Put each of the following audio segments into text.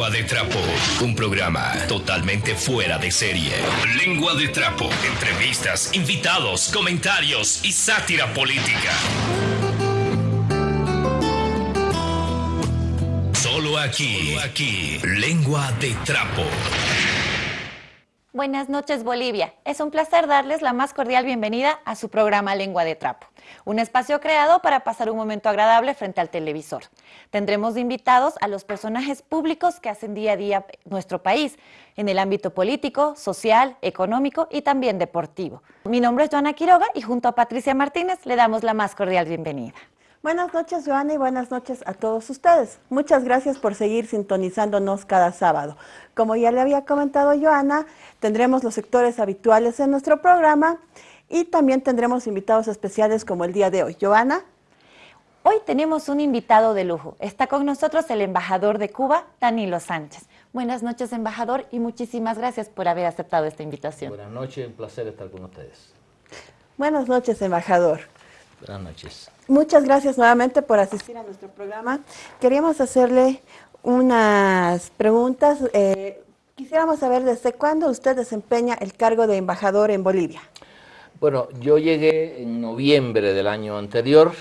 Lengua de Trapo, un programa totalmente fuera de serie. Lengua de Trapo, entrevistas, invitados, comentarios y sátira política. Solo aquí, aquí, Lengua de Trapo. Buenas noches Bolivia. Es un placer darles la más cordial bienvenida a su programa Lengua de Trapo, un espacio creado para pasar un momento agradable frente al televisor. Tendremos invitados a los personajes públicos que hacen día a día nuestro país, en el ámbito político, social, económico y también deportivo. Mi nombre es Joana Quiroga y junto a Patricia Martínez le damos la más cordial bienvenida. Buenas noches, Joana, y buenas noches a todos ustedes. Muchas gracias por seguir sintonizándonos cada sábado. Como ya le había comentado Joana, tendremos los sectores habituales en nuestro programa y también tendremos invitados especiales como el día de hoy. Joana. Hoy tenemos un invitado de lujo. Está con nosotros el embajador de Cuba, Danilo Sánchez. Buenas noches, embajador, y muchísimas gracias por haber aceptado esta invitación. Buenas noches, un placer estar con ustedes. Buenas noches, embajador. Buenas noches. Muchas gracias nuevamente por asistir a nuestro programa. Queríamos hacerle unas preguntas. Eh, quisiéramos saber desde cuándo usted desempeña el cargo de embajador en Bolivia. Bueno, yo llegué en noviembre del año anterior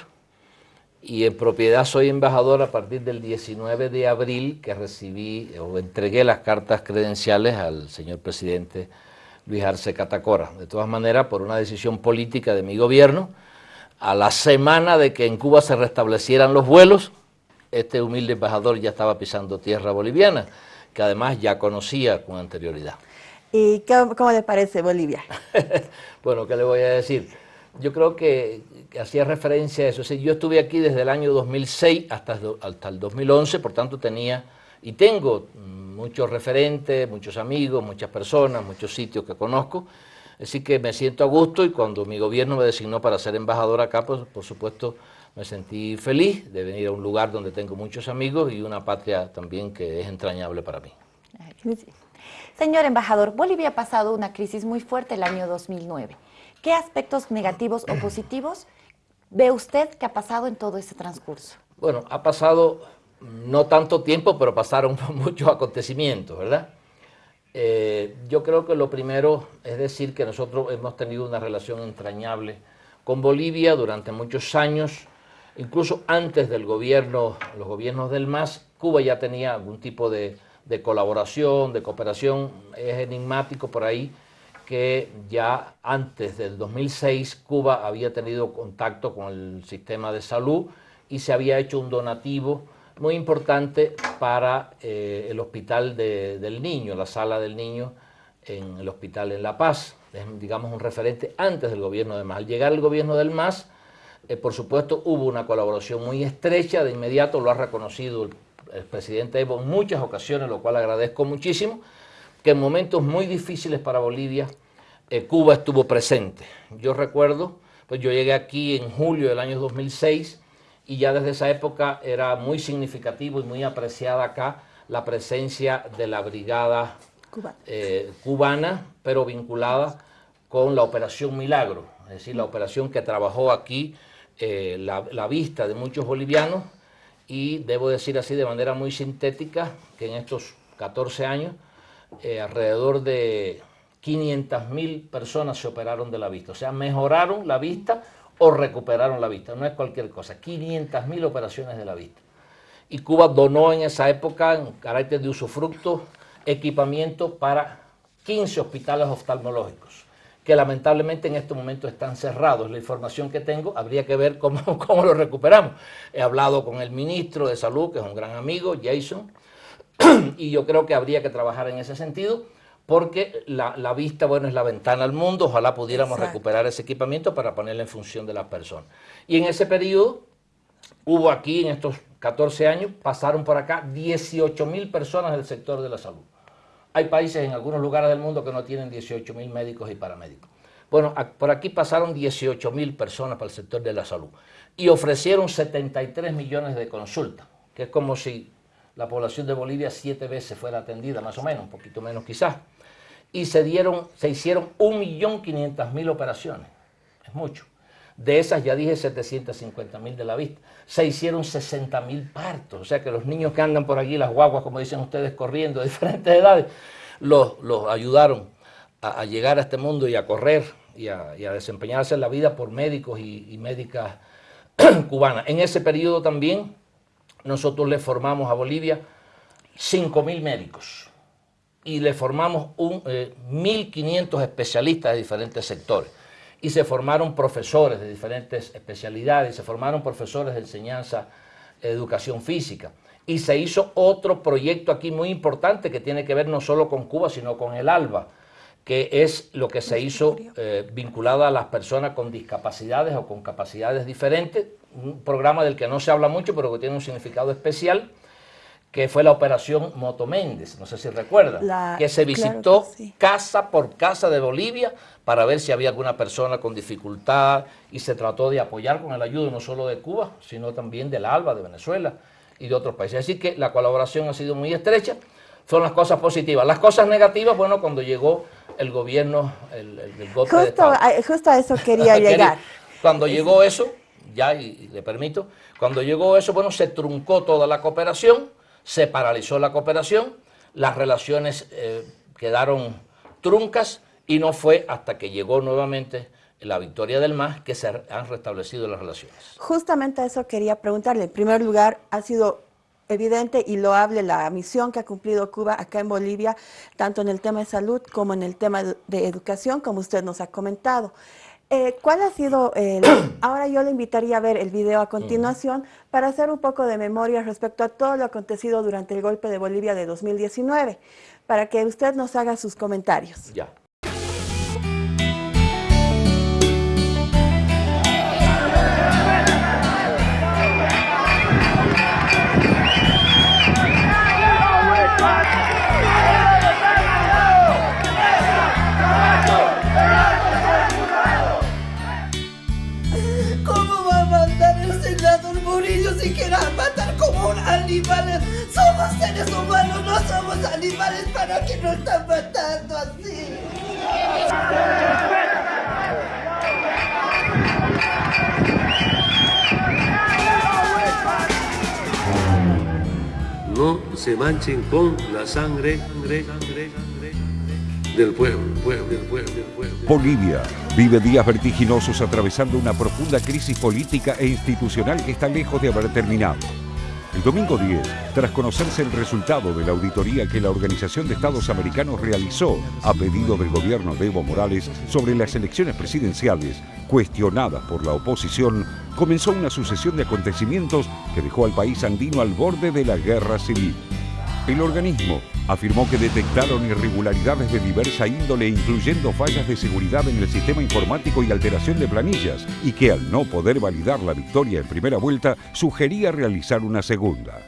y en propiedad soy embajador a partir del 19 de abril que recibí o entregué las cartas credenciales al señor presidente Luis Arce Catacora. De todas maneras, por una decisión política de mi gobierno, a la semana de que en Cuba se restablecieran los vuelos, este humilde embajador ya estaba pisando tierra boliviana, que además ya conocía con anterioridad. ¿Y cómo le parece Bolivia? bueno, ¿qué le voy a decir? Yo creo que, hacía referencia a eso. yo estuve aquí desde el año 2006 hasta, hasta el 2011, por tanto tenía y tengo muchos referentes, muchos amigos, muchas personas, muchos sitios que conozco, Así que me siento a gusto y cuando mi gobierno me designó para ser embajador acá, pues por supuesto me sentí feliz de venir a un lugar donde tengo muchos amigos y una patria también que es entrañable para mí. Señor embajador, Bolivia ha pasado una crisis muy fuerte el año 2009. ¿Qué aspectos negativos o positivos ve usted que ha pasado en todo ese transcurso? Bueno, ha pasado no tanto tiempo, pero pasaron muchos acontecimientos, ¿verdad? Eh, yo creo que lo primero es decir que nosotros hemos tenido una relación entrañable con Bolivia durante muchos años, incluso antes del gobierno, los gobiernos del MAS, Cuba ya tenía algún tipo de, de colaboración, de cooperación, es enigmático por ahí que ya antes del 2006 Cuba había tenido contacto con el sistema de salud y se había hecho un donativo muy importante para eh, el Hospital del Niño, la sala del niño en el hospital en La Paz. Es, digamos, un referente antes del gobierno de MAS. Al llegar el gobierno del MAS, eh, por supuesto, hubo una colaboración muy estrecha, de inmediato lo ha reconocido el, presidente Evo en muchas ocasiones, lo cual agradezco muchísimo, que en momentos muy difíciles para Bolivia, eh, Cuba estuvo presente. Yo recuerdo, pues yo llegué aquí en julio del año 2006, y ya desde esa época era muy significativo y muy apreciada acá la presencia de la brigada eh, cubana, pero vinculada con la Operación Milagro, es decir, la operación que trabajó aquí eh, la, vista de muchos bolivianos y debo decir así de manera muy sintética que en estos 14 años eh, alrededor de 500 mil personas se operaron de la vista, o sea, mejoraron la vista o recuperaron la vista. No es cualquier cosa, 500.000 operaciones de la vista. Y Cuba donó en esa época, en carácter de usufructo, equipamiento para 15 hospitales oftalmológicos, que lamentablemente en este momento están cerrados. La información que tengo, habría que ver cómo, cómo lo recuperamos. He hablado con el ministro de Salud, que es un gran amigo, Jason, y yo creo que habría que trabajar en ese sentido porque la, vista, bueno, es la ventana al mundo, ojalá pudiéramos recuperar ese equipamiento para ponerlo en función de la persona. Y en ese periodo, hubo aquí, en estos 14 años, pasaron por acá 18 mil personas del sector de la salud. Hay países en algunos lugares del mundo que no tienen 18 mil médicos y paramédicos. Bueno, por aquí pasaron 18 mil personas para el sector de la salud y ofrecieron 73 millones de consultas, que es como si la población de Bolivia siete veces fuera atendida, más o menos, un poquito menos quizás y se, dieron, se hicieron 1.500.000 operaciones. Es mucho. De esas ya dije 750 mil de la vista. Se hicieron 60 mil partos. O sea que los niños que andan por aquí, las guaguas, como dicen ustedes, corriendo de diferentes edades, los, ayudaron a, llegar a este mundo y a correr y a, desempeñarse en la vida por médicos y, médicas cubanas. En ese periodo también nosotros le formamos a Bolivia 5 mil médicos y le formamos un, 1.500 eh, especialistas de diferentes sectores y se formaron profesores de diferentes especialidades, se formaron profesores de enseñanza, educación física. Y se hizo otro proyecto aquí muy importante que tiene que ver no solo con Cuba, sino con el ALBA, que es lo que se hizo eh, vinculado a las personas con discapacidades o con capacidades diferentes, un programa del que no se habla mucho, pero que tiene un significado especial, que fue la operación Moto Méndez, no sé si recuerda, que se visitó casa por casa de Bolivia para ver si había alguna persona con dificultad y se trató de apoyar con el ayuda no solo de Cuba, sino también del ALBA, de Venezuela y de otros países. Así que la colaboración ha sido muy estrecha, son las cosas positivas. Las cosas negativas, bueno, cuando llegó el gobierno, el, el, golpe de Estado. justo a eso quería llegar. Cuando llegó eso, ya y, le permito, cuando llegó eso, bueno, se truncó toda la cooperación, se paralizó la cooperación, las relaciones eh, quedaron truncas y no fue hasta que llegó nuevamente la victoria del MAS que se han restablecido las relaciones. Justamente eso quería preguntarle. En primer lugar, ha sido evidente y loable la misión que ha cumplido Cuba acá en Bolivia, tanto en el tema de salud como en el tema de educación, como usted nos ha comentado. Eh, ¿Cuál ha sido el... Ahora yo le invitaría a ver el video a continuación para hacer un poco de memoria respecto a todo lo acontecido durante el golpe de Bolivia de 2019, para que usted nos haga sus comentarios. Ya. Con la sangre, sangre, sangre, sangre del pueblo, pueblo, del pueblo, del pueblo. Bolivia vive días vertiginosos atravesando una profunda crisis política e institucional que está lejos de haber terminado. El domingo 10, tras conocerse el resultado de la auditoría que la Organización de Estados Americanos realizó a pedido del gobierno de Evo Morales sobre las elecciones presidenciales, cuestionadas por la oposición, comenzó una sucesión de acontecimientos que dejó al país andino al borde de la guerra civil. El organismo afirmó que detectaron irregularidades de diversa índole, incluyendo fallas de seguridad en el sistema informático y alteración de planillas, y que al no poder validar la victoria en primera vuelta, sugería realizar una segunda.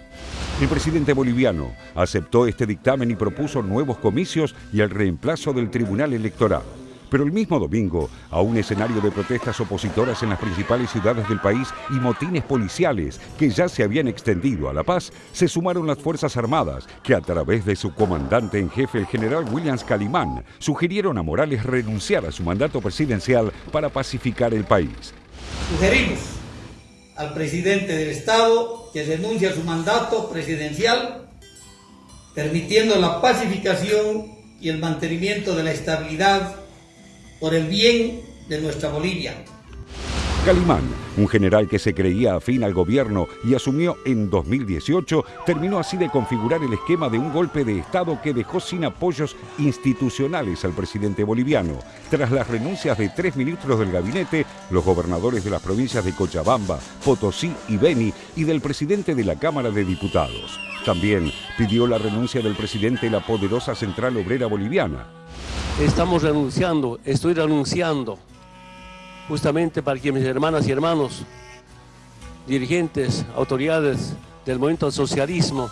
El presidente boliviano aceptó este dictamen y propuso nuevos comicios y el reemplazo del Tribunal Electoral. Pero el mismo domingo, a un escenario de protestas opositoras en las principales ciudades del país y motines policiales que ya se habían extendido a La Paz, se sumaron las Fuerzas Armadas, que a través de su comandante en jefe, el general Williams Calimán, sugirieron a Morales renunciar a su mandato presidencial para pacificar el país. Sugerimos al presidente del Estado que renuncie a su mandato presidencial, permitiendo la pacificación y el mantenimiento de la estabilidad por el bien de nuestra Bolivia. Calimán, un general que se creía afín al gobierno y asumió en 2018, terminó así de configurar el esquema de un golpe de Estado que dejó sin apoyos institucionales al presidente boliviano. Tras las renuncias de tres ministros del gabinete, los gobernadores de las provincias de Cochabamba, Potosí y Beni y del presidente de la Cámara de Diputados. También pidió la renuncia del presidente de la poderosa Central Obrera Boliviana, estamos renunciando, estoy renunciando, justamente para que mis hermanas y hermanos, dirigentes, autoridades del movimiento del socialismo,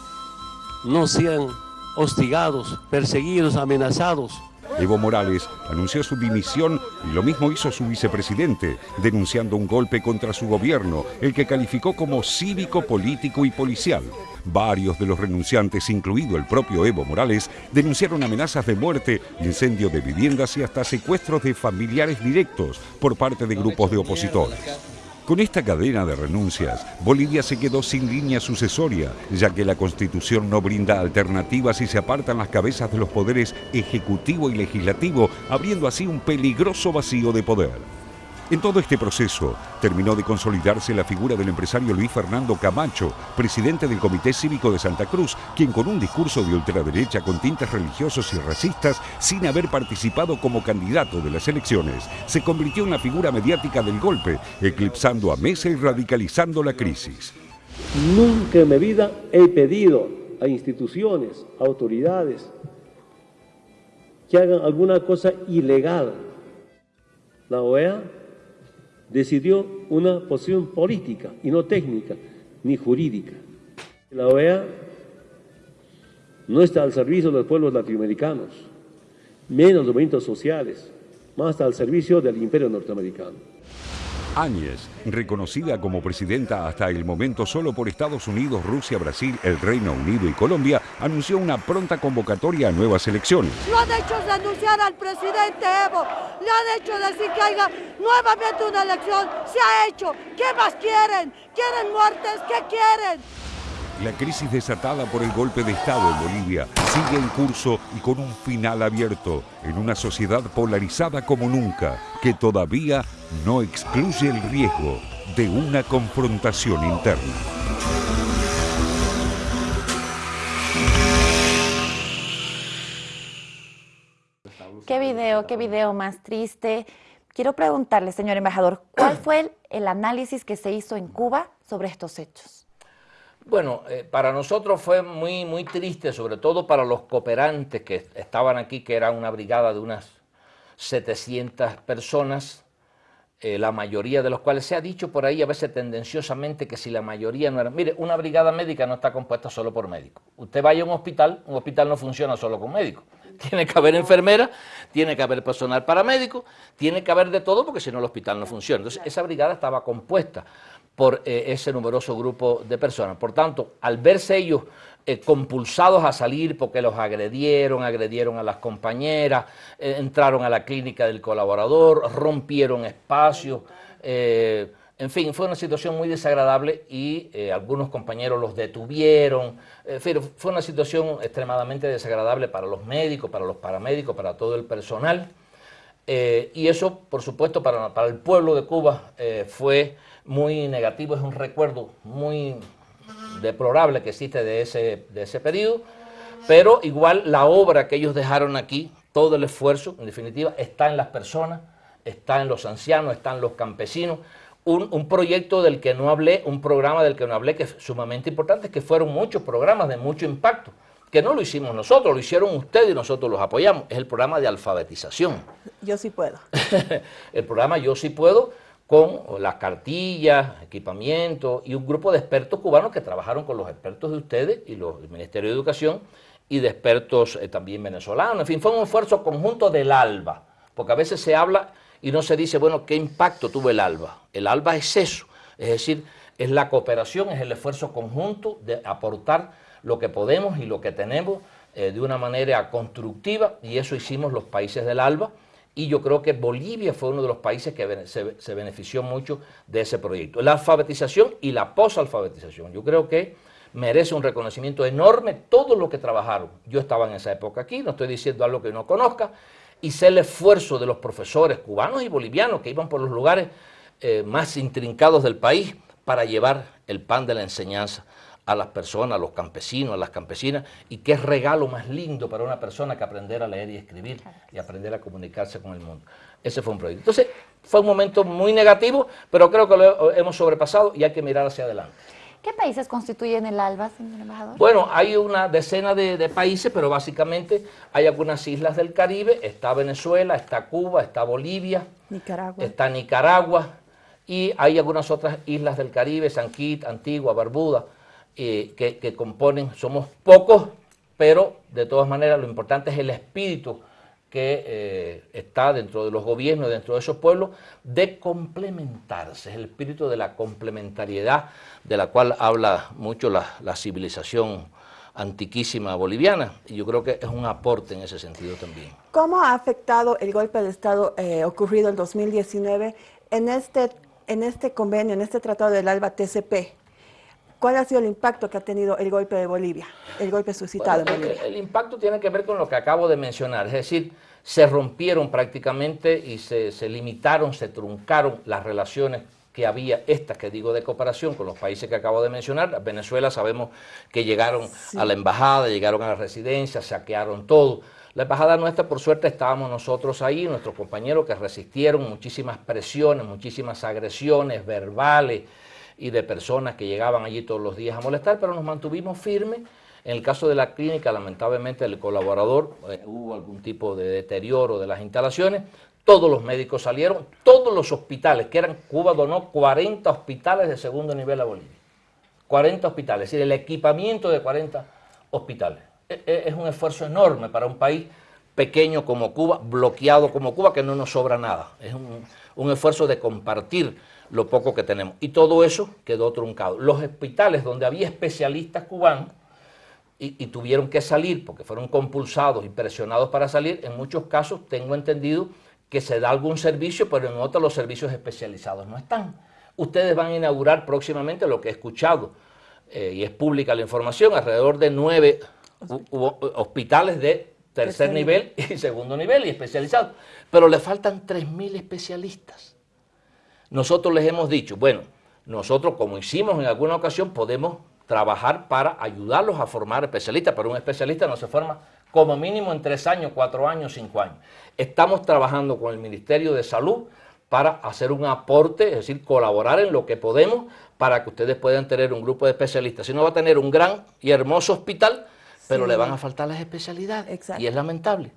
no sean hostigados, perseguidos, amenazados. Evo Morales anunció su dimisión y lo mismo hizo su vicepresidente, denunciando un golpe contra su gobierno, el que calificó como cívico, político y policial. Varios de los renunciantes, incluido el propio Evo Morales, denunciaron amenazas de muerte, incendio de viviendas y hasta secuestros de familiares directos por parte de grupos de opositores. Con esta cadena de renuncias, Bolivia se quedó sin línea sucesoria, ya que la Constitución no brinda alternativas y se apartan las cabezas de los poderes ejecutivo y legislativo, abriendo así un peligroso vacío de poder. En todo este proceso terminó de consolidarse la figura del empresario Luis Fernando Camacho, presidente del Comité Cívico de Santa Cruz, quien con un discurso de ultraderecha con tintes religiosos y racistas, sin haber participado como candidato de las elecciones, se convirtió en la figura mediática del golpe, eclipsando a Mesa y radicalizando la crisis. Nunca en mi vida he pedido a instituciones, autoridades, que hagan alguna cosa ilegal. La OEA decidió una posición política y no técnica ni jurídica. La OEA no está al servicio de los pueblos latinoamericanos, menos los movimientos sociales, más al servicio del imperio norteamericano. Reconocida como presidenta hasta el momento solo por Estados Unidos, Rusia, Brasil, el Reino Unido y Colombia, anunció una pronta convocatoria a nuevas elecciones. Lo han hecho renunciar al presidente Evo, le han hecho decir que haya nuevamente una elección, se ha hecho. ¿Qué más quieren? ¿Quieren muertes? ¿Qué quieren? La crisis desatada por el golpe de Estado en Bolivia sigue en curso y con un final abierto en una sociedad polarizada como nunca, que todavía no excluye el riesgo de una confrontación interna. Qué video, qué video más triste. Quiero preguntarle, señor embajador, ¿cuál fue el, análisis que se hizo en Cuba sobre estos hechos? Bueno, eh, para nosotros fue muy, muy triste, sobre todo para los cooperantes que estaban aquí, que era una brigada de unas 700 personas, eh, la mayoría de los cuales se ha dicho por ahí a veces tendenciosamente que si la mayoría no era... Mire, una brigada médica no está compuesta solo por médicos. Usted vaya a un hospital, un hospital no funciona solo con médicos. Tiene que haber enfermeras, tiene que haber personal paramédico, tiene que haber de todo porque si no el hospital no funciona. Entonces esa brigada estaba compuesta por eh, ese numeroso grupo de personas. Por tanto, al verse ellos eh, compulsados a salir porque los agredieron, agredieron a las compañeras, eh, entraron a la clínica del colaborador, rompieron espacios, en fin, fue una situación muy desagradable y algunos compañeros los detuvieron, fue una situación extremadamente desagradable para los médicos, para los paramédicos, para todo el personal. Y eso, por supuesto, para, el pueblo de Cuba fue muy negativo, es un recuerdo muy deplorable que existe de ese, de ese periodo, pero igual la obra que ellos dejaron aquí, todo el esfuerzo, en definitiva, está en las personas, está en los ancianos, está en los campesinos, un, un, proyecto del que no hablé, un programa del que no hablé que es sumamente importante, que fueron muchos programas de mucho impacto, que no lo hicimos nosotros, lo hicieron ustedes y nosotros los apoyamos, es el programa de alfabetización. Yo sí puedo. el programa Yo sí puedo, con las cartillas, equipamiento y un grupo de expertos cubanos que trabajaron con los expertos de ustedes y los del Ministerio de Educación y de expertos eh, también venezolanos. En fin, fue un esfuerzo conjunto del ALBA, porque a veces se habla y no se dice, bueno, ¿qué impacto tuvo el ALBA? El ALBA es eso, es decir, es la cooperación, es el esfuerzo conjunto de aportar lo que podemos y lo que tenemos eh, de una manera constructiva y eso hicimos los países del ALBA y yo creo que Bolivia fue uno de los países que se, benefició mucho de ese proyecto. La alfabetización y la posalfabetización, yo creo que merece un reconocimiento enorme todo lo que trabajaron. Yo estaba en esa época aquí, no estoy diciendo algo que no conozca, y sé el esfuerzo de los profesores cubanos y bolivianos que iban por los lugares eh, más intrincados del país para llevar el pan de la enseñanza a las personas, a los campesinos, a las campesinas, y qué regalo más lindo para una persona que aprender a leer y escribir y aprender a comunicarse con el mundo. Ese fue un proyecto. Entonces, fue un momento muy negativo, pero creo que lo hemos sobrepasado y hay que mirar hacia adelante. ¿Qué países constituyen el ALBA, señor embajador? Bueno, hay una decena de, países, pero básicamente hay algunas islas del Caribe, está Venezuela, está Cuba, está Bolivia, Nicaragua. está Nicaragua, y hay algunas otras islas del Caribe, San Kitts, Antigua, Barbuda, eh, que, componen, somos pocos, pero de todas maneras lo importante es el espíritu que eh, está dentro de los gobiernos, dentro de esos pueblos, de complementarse, es el espíritu de la complementariedad de la cual habla mucho la, civilización antiquísima boliviana, y yo creo que es un aporte en ese sentido también. ¿Cómo ha afectado el golpe de Estado eh, ocurrido en 2019 en este, en este convenio, en este tratado del ALBA TCP? ¿Cuál ha sido el impacto que ha tenido el golpe de Bolivia, el golpe suscitado en Bolivia? El, impacto tiene que ver con lo que acabo de mencionar, es decir, se rompieron prácticamente y se, limitaron, se truncaron las relaciones que había, estas que digo de cooperación con los países que acabo de mencionar. Venezuela sabemos que llegaron a la embajada, llegaron a la residencia, saquearon todo. La embajada nuestra, por suerte, estábamos nosotros ahí, nuestros compañeros que resistieron muchísimas presiones, muchísimas agresiones verbales, y de personas que llegaban allí todos los días a molestar, pero nos mantuvimos firmes. En el caso de la clínica, lamentablemente, el colaborador, eh, hubo algún tipo de deterioro de las instalaciones, todos los médicos salieron, todos los hospitales, que eran, Cuba donó 40 hospitales de segundo nivel a Bolivia. 40 hospitales, es decir, el equipamiento de 40 hospitales. E, e, es un esfuerzo enorme para un país pequeño como Cuba, bloqueado como Cuba, que no nos sobra nada. Es un, un esfuerzo de compartir lo poco que tenemos. Y todo eso quedó truncado. Los hospitales donde había especialistas cubanos y, tuvieron que salir porque fueron compulsados y presionados para salir, en muchos casos tengo entendido que se da algún servicio, pero en otros los servicios especializados no están. Ustedes van a inaugurar próximamente lo que he escuchado, eh, y es pública la información, alrededor de nueve hospitales de tercer nivel y segundo nivel y especializados, pero le faltan 3.000 especialistas. Nosotros les hemos dicho, bueno, nosotros como hicimos en alguna ocasión podemos trabajar para ayudarlos a formar especialistas, pero un especialista no se forma como mínimo en tres años, cuatro años, cinco años. Estamos trabajando con el Ministerio de Salud para hacer un aporte, es decir, colaborar en lo que podemos para que ustedes puedan tener un grupo de especialistas. Si no va a tener un gran y hermoso hospital, pero le van a faltar las especialidades y es lamentable.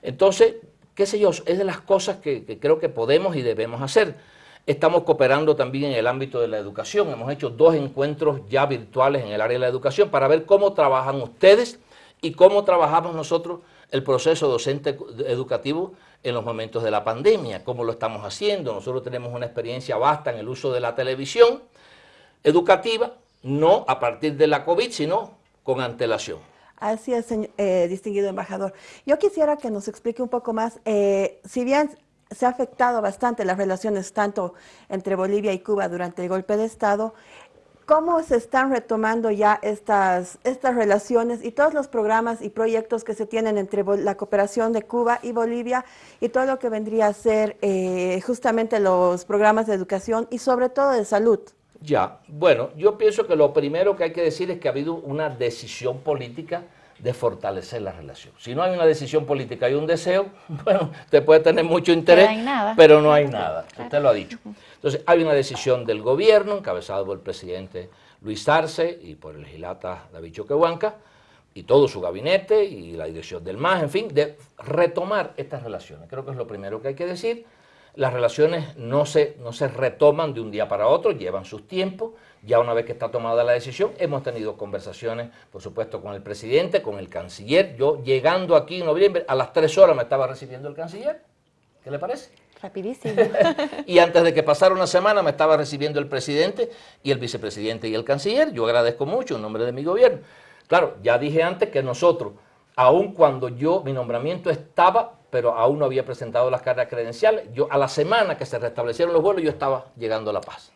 Entonces, qué sé yo, es de las cosas que creo que podemos y debemos hacer. Estamos cooperando también en el ámbito de la educación. Hemos hecho dos encuentros ya virtuales en el área de la educación para ver cómo trabajan ustedes y cómo trabajamos nosotros el proceso docente educativo en los momentos de la pandemia, cómo lo estamos haciendo. Nosotros tenemos una experiencia vasta en el uso de la televisión educativa, no a partir de la COVID, sino con antelación. Así es, eh, distinguido embajador. Yo quisiera que nos explique un poco más, eh, si bien se ha afectado bastante las relaciones tanto entre Bolivia y Cuba durante el golpe de Estado. ¿Cómo se están retomando ya estas, estas relaciones y todos los programas y proyectos que se tienen entre la cooperación de Cuba y Bolivia y todo lo que vendría a ser eh, justamente los programas de educación y sobre todo de salud? Ya, bueno, yo pienso que lo primero que hay que decir es que ha habido una decisión política de fortalecer la relación. Si no hay una decisión política y un deseo, bueno, usted puede tener mucho interés, pero no hay nada. Usted lo ha dicho. Entonces, hay una decisión del gobierno, encabezado por el presidente Luis Arce y por el legislata David Choquehuanca, y todo su gabinete y la dirección del MAS, en fin, de retomar estas relaciones. Creo que es lo primero que hay que decir. Las relaciones no se, no se retoman de un día para otro, llevan sus tiempos. Ya una vez que está tomada la decisión, hemos tenido conversaciones, por supuesto, con el presidente, con el canciller. Yo llegando aquí en noviembre, a las tres horas me estaba recibiendo el canciller. ¿Qué le parece? Rapidísimo. y antes de que pasara una semana me estaba recibiendo el presidente y el vicepresidente y el canciller. Yo agradezco mucho en nombre de mi gobierno. Claro, ya dije antes que nosotros, aun cuando yo, mi nombramiento estaba pero aún no había presentado las cartas credenciales. Yo, a la semana que se restablecieron los vuelos, yo estaba llegando a La Paz.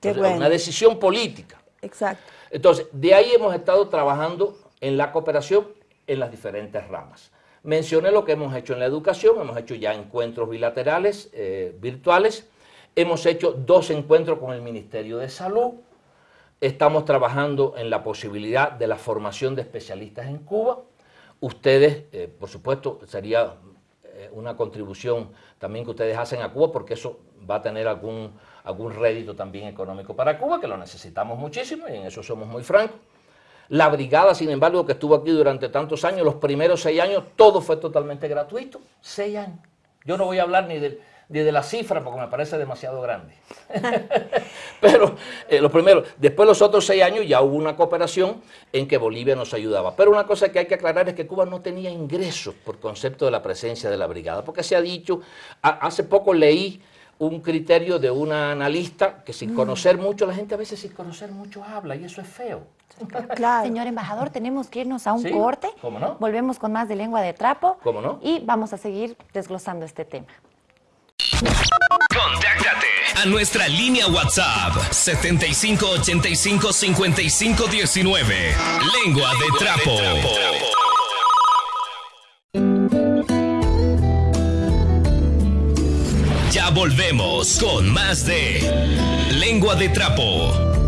Qué Una decisión política. Exacto. Entonces, de ahí hemos estado trabajando en la cooperación en las diferentes ramas. Mencioné lo que hemos hecho en la educación, hemos hecho ya encuentros bilaterales, eh, virtuales, hemos hecho dos encuentros con el Ministerio de Salud, estamos trabajando en la posibilidad de la formación de especialistas en Cuba. Ustedes, eh, por supuesto, sería eh, una contribución también que ustedes hacen a Cuba, porque eso va a tener algún, algún rédito también económico para Cuba, que lo necesitamos muchísimo y en eso somos muy francos. La brigada, sin embargo, que estuvo aquí durante tantos años, los primeros seis años, todo fue totalmente gratuito. Seis años. Yo no voy a hablar ni del, de la cifra porque me parece demasiado grande. Pero eh, lo primero, después los otros seis años ya hubo una cooperación en que Bolivia nos ayudaba. Pero una cosa que hay que aclarar es que Cuba no tenía ingresos por concepto de la presencia de la brigada, porque se ha dicho, hace poco leí un criterio de una analista que sin mm. conocer mucho, la gente a veces sin conocer mucho habla y eso es feo. Claro. Señor embajador, tenemos que irnos a un corte. ¿Cómo no? Volvemos con más de lengua de trapo. ¿Cómo no? Y vamos a seguir desglosando este tema. A nuestra línea WhatsApp 7585 5519. Lengua de trapo. Ya volvemos con más de Lengua de trapo.